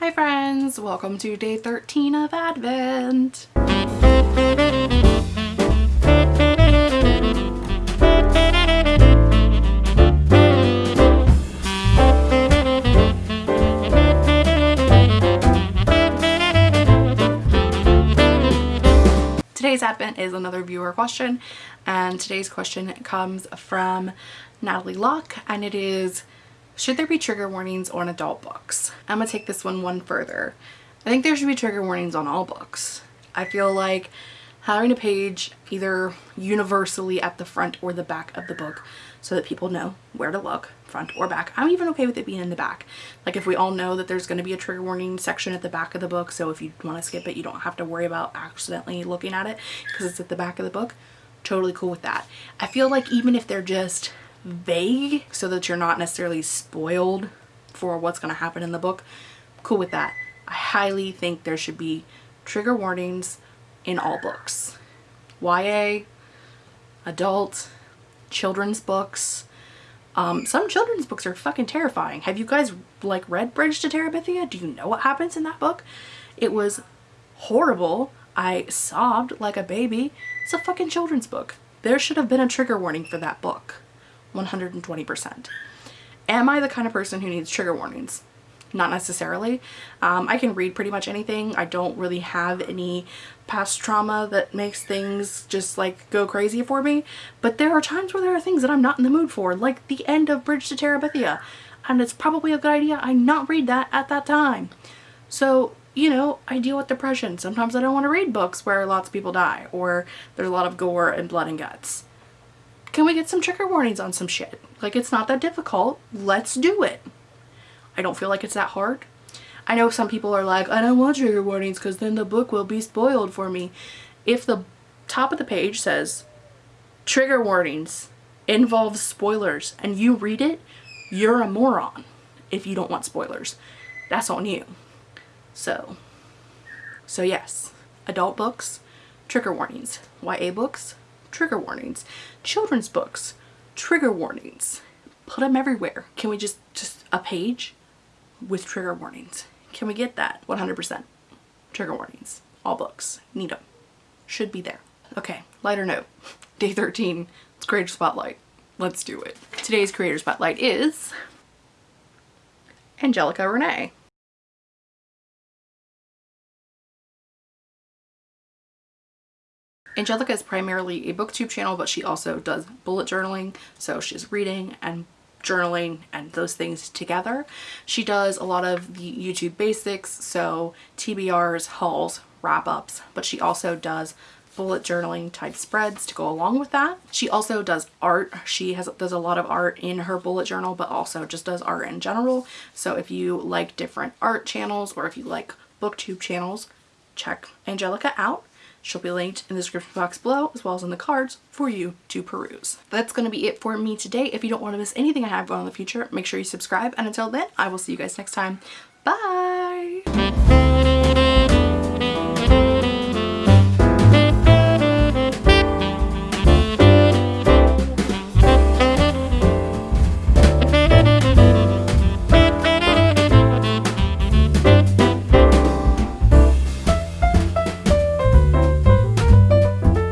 Hi friends, welcome to day 13 of Advent. Today's Advent is another viewer question and today's question comes from Natalie Locke and it is should there be trigger warnings on adult books? I'm gonna take this one one further. I think there should be trigger warnings on all books. I feel like having a page either universally at the front or the back of the book so that people know where to look front or back. I'm even okay with it being in the back. Like if we all know that there's going to be a trigger warning section at the back of the book so if you want to skip it you don't have to worry about accidentally looking at it because it's at the back of the book. Totally cool with that. I feel like even if they're just vague so that you're not necessarily spoiled for what's going to happen in the book. Cool with that. I highly think there should be trigger warnings in all books. YA, adult, children's books. Um, some children's books are fucking terrifying. Have you guys like read Bridge to Terabithia? Do you know what happens in that book? It was horrible. I sobbed like a baby. It's a fucking children's book. There should have been a trigger warning for that book. 120%. Am I the kind of person who needs trigger warnings? Not necessarily. Um, I can read pretty much anything. I don't really have any past trauma that makes things just like go crazy for me. But there are times where there are things that I'm not in the mood for, like the end of Bridge to Terabithia. And it's probably a good idea I not read that at that time. So, you know, I deal with depression. Sometimes I don't want to read books where lots of people die or there's a lot of gore and blood and guts can we get some trigger warnings on some shit? Like it's not that difficult. Let's do it. I don't feel like it's that hard. I know some people are like, I don't want trigger warnings because then the book will be spoiled for me. If the top of the page says trigger warnings involves spoilers and you read it, you're a moron if you don't want spoilers. That's on you. So, so yes, adult books, trigger warnings. YA books, trigger warnings. Children's books, trigger warnings. Put them everywhere. Can we just, just a page with trigger warnings? Can we get that? 100%. Trigger warnings. All books. Need them. Should be there. Okay, lighter note. Day 13, it's Creator Spotlight. Let's do it. Today's Creator Spotlight is Angelica Renee. Angelica is primarily a booktube channel, but she also does bullet journaling. So she's reading and journaling and those things together. She does a lot of the YouTube basics, so TBRs, hauls, wrap-ups, but she also does bullet journaling type spreads to go along with that. She also does art. She has does a lot of art in her bullet journal, but also just does art in general. So if you like different art channels or if you like booktube channels, check Angelica out. She'll be linked in the description box below as well as in the cards for you to peruse. That's going to be it for me today. If you don't want to miss anything I have going on in the future, make sure you subscribe. And until then, I will see you guys next time. Bye!